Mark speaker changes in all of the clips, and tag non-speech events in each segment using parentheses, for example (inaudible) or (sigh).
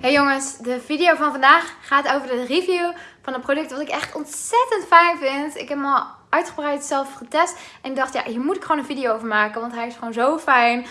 Speaker 1: Hey jongens, de video van vandaag gaat over de review van een product wat ik echt ontzettend fijn vind. Ik heb hem al uitgebreid zelf getest en ik dacht ja, hier moet ik gewoon een video over maken, want hij is gewoon zo fijn.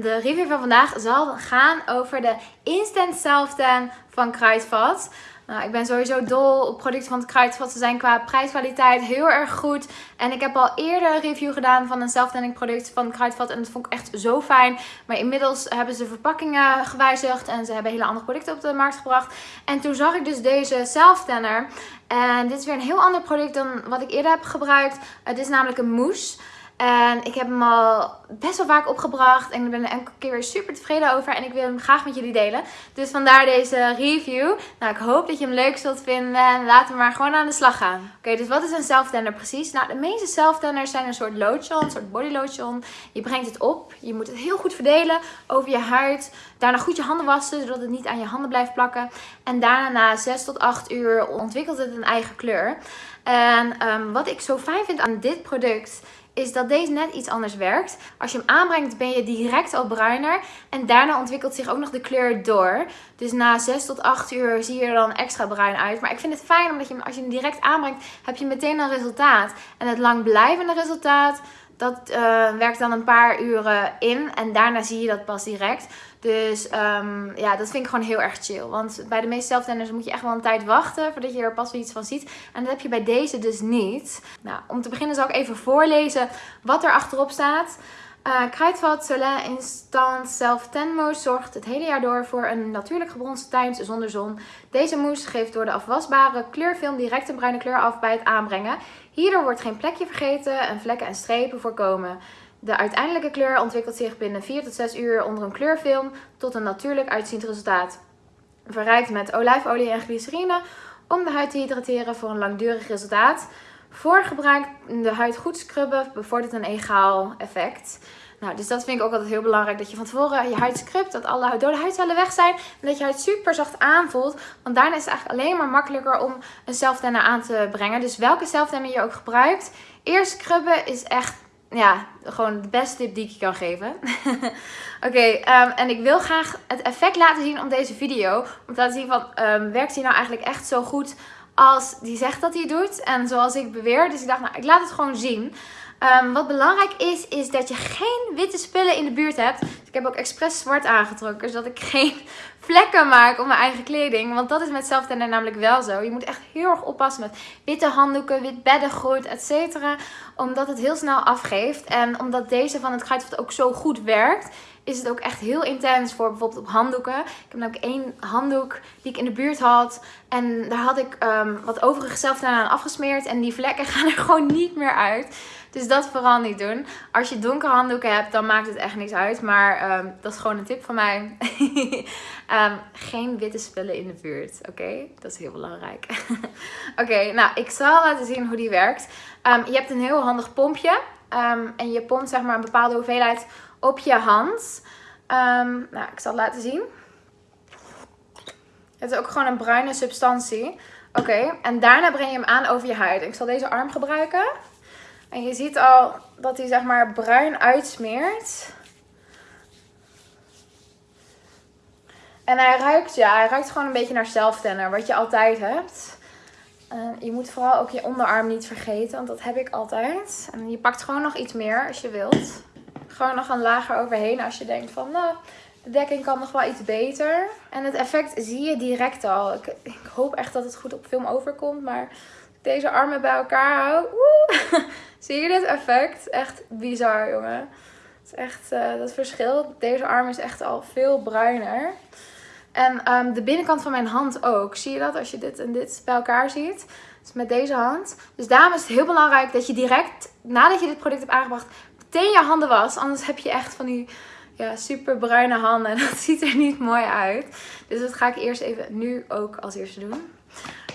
Speaker 1: de review van vandaag zal gaan over de Instant Self Tan van Kruidvat. Nou, ik ben sowieso dol op producten van het Kruidvat. Ze zijn qua prijskwaliteit heel erg goed. En ik heb al eerder een review gedaan van een self-tanning product van het Kruidvat. En dat vond ik echt zo fijn. Maar inmiddels hebben ze verpakkingen gewijzigd. En ze hebben hele andere producten op de markt gebracht. En toen zag ik dus deze self-tanner. En dit is weer een heel ander product dan wat ik eerder heb gebruikt. Het is namelijk een mousse. En ik heb hem al best wel vaak opgebracht. En ik ben er elke keer weer super tevreden over. En ik wil hem graag met jullie delen. Dus vandaar deze review. Nou, ik hoop dat je hem leuk zult vinden. En laten we maar gewoon aan de slag gaan. Oké, dus wat is een self-tanner precies? Nou, de meeste self-tanners zijn een soort lotion. Een soort body lotion. Je brengt het op. Je moet het heel goed verdelen over je huid. Daarna goed je handen wassen, zodat het niet aan je handen blijft plakken. En daarna na 6 tot 8 uur ontwikkelt het een eigen kleur. En um, wat ik zo fijn vind aan dit product is dat deze net iets anders werkt. Als je hem aanbrengt ben je direct al bruiner. En daarna ontwikkelt zich ook nog de kleur door. Dus na 6 tot 8 uur zie je er dan extra bruin uit. Maar ik vind het fijn omdat je als je hem direct aanbrengt heb je meteen een resultaat. En het langblijvende resultaat dat uh, werkt dan een paar uren in. En daarna zie je dat pas direct. Dus um, ja, dat vind ik gewoon heel erg chill. Want bij de meeste zelftenders moet je echt wel een tijd wachten voordat je er pas weer iets van ziet. En dat heb je bij deze dus niet. Nou, om te beginnen zal ik even voorlezen wat er achterop staat. Uh, Kruidvat Soleil Instant Self Tan Mousse zorgt het hele jaar door voor een natuurlijk gebronste tuin zonder zon. Deze mousse geeft door de afwasbare kleurfilm direct een bruine kleur af bij het aanbrengen. Hierdoor wordt geen plekje vergeten en vlekken en strepen voorkomen. De uiteindelijke kleur ontwikkelt zich binnen 4 tot 6 uur onder een kleurfilm tot een natuurlijk uitziend resultaat. Verrijkt met olijfolie en glycerine om de huid te hydrateren voor een langdurig resultaat. Voor gebruik de huid goed scrubben bevordert een egaal effect. Nou, dus dat vind ik ook altijd heel belangrijk. Dat je van tevoren je huid scrubt. Dat alle dode huidcellen weg zijn. En dat je huid super zacht aanvoelt. Want daarna is het eigenlijk alleen maar makkelijker om een self-tanner aan te brengen. Dus welke self-tanner je ook gebruikt. Eerst scrubben is echt ja, gewoon de beste tip die ik je kan geven. (laughs) Oké, ehm, en ik wil graag het effect laten zien op deze video. Om te laten zien van, um, werkt hij nou eigenlijk echt zo goed als die zegt dat hij doet. En zoals ik beweer. Dus ik dacht, nou, ik laat het gewoon zien. Um, wat belangrijk is, is dat je geen witte spullen in de buurt hebt. Dus ik heb ook expres zwart aangetrokken, zodat ik geen (laughs) vlekken maak op mijn eigen kleding. Want dat is met zelftender namelijk wel zo. Je moet echt heel erg oppassen met witte handdoeken, wit beddengoed, etc. Omdat het heel snel afgeeft. En omdat deze van het Kruidvat ook zo goed werkt, is het ook echt heel intens voor bijvoorbeeld op handdoeken. Ik heb namelijk één handdoek die ik in de buurt had. En daar had ik um, wat overige zelf aan afgesmeerd. En die vlekken (laughs) gaan er gewoon niet meer uit. Dus dat vooral niet doen. Als je donkere handdoeken hebt, dan maakt het echt niks uit. Maar um, dat is gewoon een tip van mij. um, (laughs) geen witte spullen in de buurt. Oké, dat is heel belangrijk. (laughs) Oké, nou ik zal laten zien hoe die werkt. je hebt een heel handig pompje. en je pompt zeg maar een bepaalde hoeveelheid op je hand. Um, nou, ik zal het laten zien. Het is ook gewoon een bruine substantie. Oké, en daarna breng je hem aan over je huid. Ik zal deze arm gebruiken. En je ziet al dat hij zeg maar bruin uitsmeert. En hij ruikt, ja, hij ruikt gewoon een beetje naar zelftenner, wat je altijd hebt. je moet vooral ook je onderarm niet vergeten, want dat heb ik altijd. En je pakt gewoon nog iets meer als je wilt. Gewoon nog een lager overheen als je denkt van, nou, de dekking kan nog wel iets beter. En het effect zie je direct al. Ik, ik hoop echt dat het goed op film overkomt, maar deze armen bij elkaar hou. (laughs) Zie je dit effect? Echt bizar, jongen. Het is echt uh, dat verschil. Deze arm is echt al veel bruiner. En um, de binnenkant van mijn hand ook. Zie je dat als je dit en dit bij elkaar ziet? Dus met deze hand. Dus daarom is het heel belangrijk dat je direct, nadat je dit product hebt aangebracht, meteen je handen was. Anders heb je echt van die ja, super bruine handen. (laughs) Dat ziet er niet mooi uit. Dus dat ga ik eerst even nu ook als eerste doen.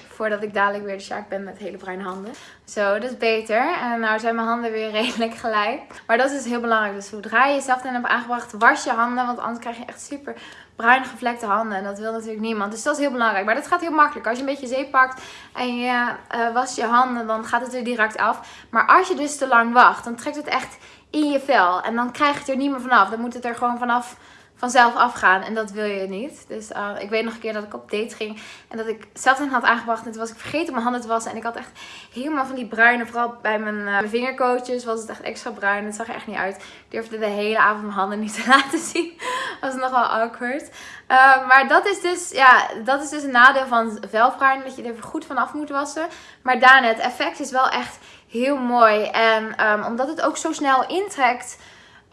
Speaker 1: Voordat ik dadelijk weer de shark ben met hele bruine handen. Zo, dat is beter. En nou zijn mijn handen weer (laughs) redelijk gelijk. Maar dat is dus heel belangrijk. Dus zodra je jezelf dan hebt aangebracht, was je handen. Want anders krijg je echt super bruin gevlekte handen. En dat wil natuurlijk niemand. Dus dat is heel belangrijk. Maar dat gaat heel makkelijk. Als je een beetje zeep pakt en je uh, was je handen, dan gaat het er direct af. Maar als je dus te lang wacht, dan trekt het echt in je vel. En dan krijg je het er niet meer vanaf. Dan moet het er gewoon vanaf vanzelf afgaan. En dat wil je niet. Dus uh, ik weet nog een keer dat ik op date ging. En dat ik zelf had aangebracht. En toen was ik vergeten mijn handen te wassen. En ik had echt helemaal van die bruine. Vooral bij mijn, uh, mijn vingercoaches was het echt extra bruin. Het zag er echt niet uit. Ik durfde de hele avond mijn handen niet te (laughs) laten zien. (laughs) was nogal awkward. Uh, maar dat is, dus, ja, dat is dus een nadeel van velbruin. Dat je er goed vanaf moet wassen. Maar daarna, het effect is wel echt heel mooi. En um, omdat het ook zo snel intrekt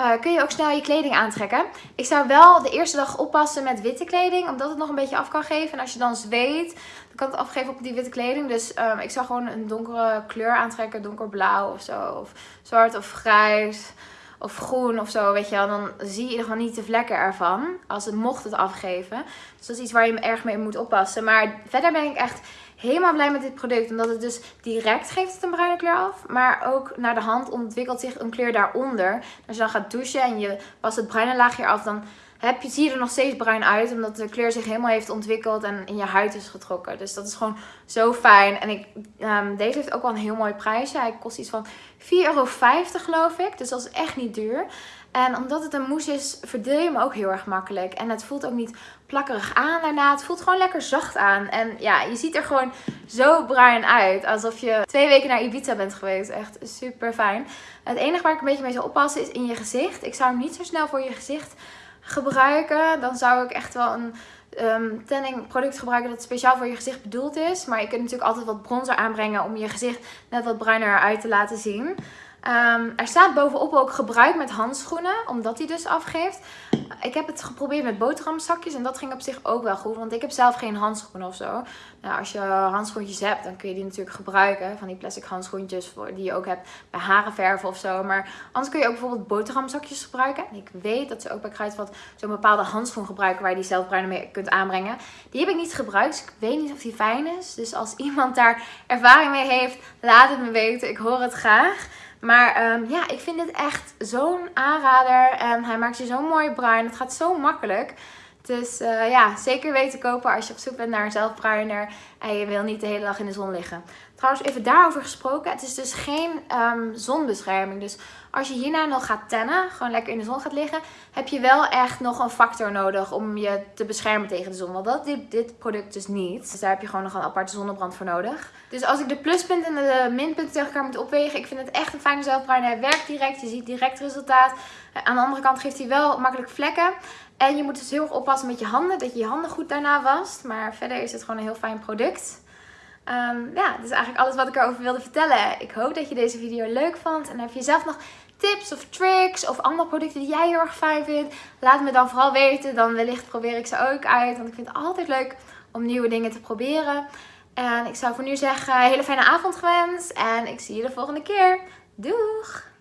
Speaker 1: uh, kun je ook snel je kleding aantrekken. Ik zou wel de eerste dag oppassen met witte kleding, omdat het nog een beetje af kan geven. En als je dan zweet, dan kan het afgeven op die witte kleding. Dus um, ik zou gewoon een donkere kleur aantrekken, donkerblauw of zo. Of zwart of grijs of groen of zo, weet je wel. Dan zie je gewoon niet de vlekken ervan, als het mocht het afgeven. Dus dat is iets waar je erg mee moet oppassen. Maar verder ben ik echt helemaal blij met dit product. Omdat het dus direct geeft het een bruine kleur af. Maar ook naar de hand ontwikkelt zich een kleur daaronder. Als je dan gaat douchen en je was het bruine laagje af, dan heb je, zie er nog steeds bruin uit. Omdat de kleur zich helemaal heeft ontwikkeld en in je huid is getrokken. Dus dat is gewoon zo fijn. En ik, um, deze heeft ook wel een heel mooi prijsje. Hij kost iets van 4,50 euro geloof ik. Dus dat is echt niet duur. En omdat het een mousse is, verdeel je hem ook heel erg makkelijk. En het voelt ook niet plakkerig aan daarna. Het voelt gewoon lekker zacht aan. En ja, je ziet er gewoon zo bruin uit. Alsof je twee weken naar Ibiza bent geweest. Echt super fijn. Het enige waar ik een beetje mee zou oppassen is in je gezicht. Ik zou hem niet zo snel voor je gezicht gebruiken. Dan zou ik echt wel een um, tanning product gebruiken dat speciaal voor je gezicht bedoeld is. Maar je kunt natuurlijk altijd wat bronzer aanbrengen om je gezicht net wat bruiner uit te laten zien. Um, er staat bovenop ook gebruik met handschoenen, omdat die dus afgeeft. Ik heb het geprobeerd met boterhamzakjes en dat ging op zich ook wel goed, want ik heb zelf geen handschoenen of zo. Nou, als je handschoentjes hebt, dan kun je die natuurlijk gebruiken. Van die plastic handschoentjes die je ook hebt bij harenverven of zo. Maar anders kun je ook bijvoorbeeld boterhamzakjes gebruiken. En ik weet dat ze ook bij Kruidvat zo'n bepaalde handschoen gebruiken waar je die zelfbruinen mee kunt aanbrengen. Die heb ik niet gebruikt, dus ik weet niet of die fijn is. Dus als iemand daar ervaring mee heeft, laat het me weten. Ik hoor het graag. Maar um, ja, ik vind dit echt zo'n aanrader. En hij maakt je zo mooi bruin. Het gaat zo makkelijk. Dus uh, ja, zeker weten kopen als je op zoek bent naar een zelfbruiner en je wil niet de hele dag in de zon liggen. Trouwens, even daarover gesproken. Het is dus geen um, zonbescherming. Dus als je hierna nog gaat tennen, gewoon lekker in de zon gaat liggen, heb je wel echt nog een factor nodig om je te beschermen tegen de zon. Want dat dit, dit product dus niet. Dus daar heb je gewoon nog een aparte zonnebrand voor nodig. Dus als ik de pluspunten en de minpunten tegen elkaar moet opwegen, ik vind het echt een fijne zelfbruiner. Hij werkt direct, je ziet direct resultaat. Aan de andere kant geeft hij wel makkelijk vlekken. En je moet dus heel erg oppassen met je handen, dat je je handen goed daarna wast. Maar verder is het gewoon een heel fijn product. Um, ja, dat is eigenlijk alles wat ik erover wilde vertellen. Ik hoop dat je deze video leuk vond. En heb je zelf nog tips of tricks of andere producten die jij heel erg fijn vindt? Laat me dan vooral weten. Dan wellicht probeer ik ze ook uit. Want ik vind het altijd leuk om nieuwe dingen te proberen. En ik zou voor nu zeggen, hele fijne avond gewenst. En ik zie je de volgende keer. Doeg!